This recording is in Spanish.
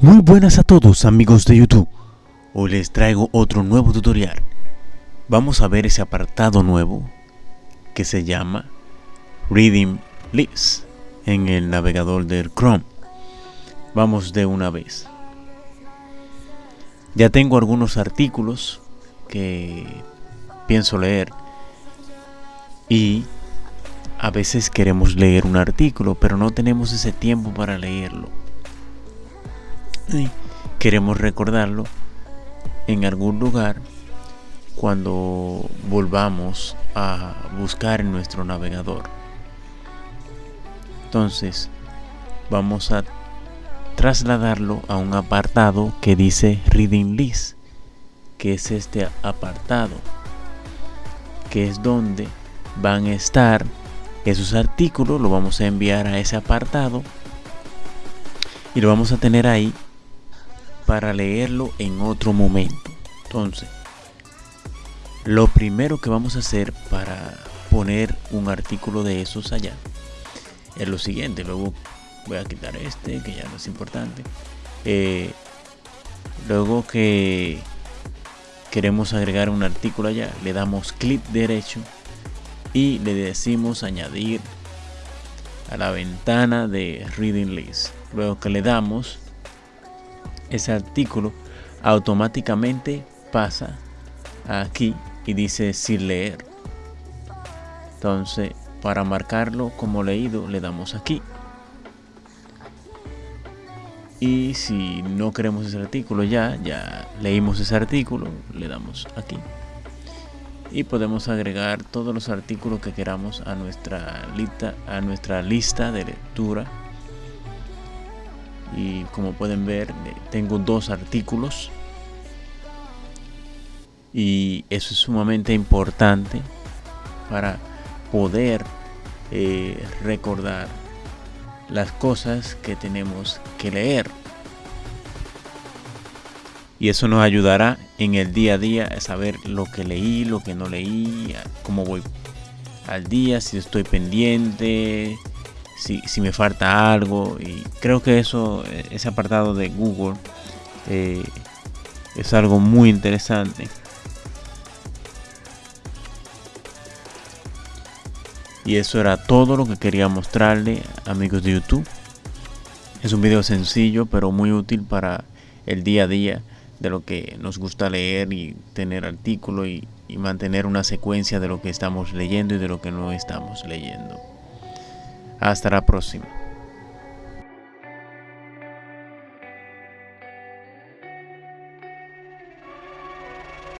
Muy buenas a todos amigos de YouTube. Hoy les traigo otro nuevo tutorial. Vamos a ver ese apartado nuevo que se llama Reading List en el navegador del Chrome. Vamos de una vez. Ya tengo algunos artículos que pienso leer y a veces queremos leer un artículo pero no tenemos ese tiempo para leerlo queremos recordarlo en algún lugar cuando volvamos a buscar en nuestro navegador. Entonces vamos a trasladarlo a un apartado que dice reading list que es este apartado que es donde van a estar esos artículos, lo vamos a enviar a ese apartado y lo vamos a tener ahí para leerlo en otro momento. Entonces, lo primero que vamos a hacer para poner un artículo de esos allá es lo siguiente. Luego voy a quitar este, que ya no es importante. Eh, luego que queremos agregar un artículo allá, le damos clic derecho y le decimos añadir a la ventana de Reading List. Luego que le damos, ese artículo automáticamente pasa aquí y dice sin leer. Entonces, para marcarlo como leído, le damos aquí. Y si no queremos ese artículo ya, ya leímos ese artículo, le damos aquí y podemos agregar todos los artículos que queramos a nuestra lista a nuestra lista de lectura y como pueden ver tengo dos artículos. Y eso es sumamente importante para poder eh, recordar las cosas que tenemos que leer. Y eso nos ayudará en el día a día a saber lo que leí, lo que no leí, cómo voy al día, si estoy pendiente, si, me falta algo y creo que eso, ese apartado de Google eh, es algo muy interesante. Y eso era todo lo que quería mostrarle amigos de YouTube. Es un video sencillo pero muy útil para el día a día de lo que nos gusta leer y tener artículo y mantener una secuencia de lo que estamos leyendo y de lo que no estamos leyendo. Hasta la próxima.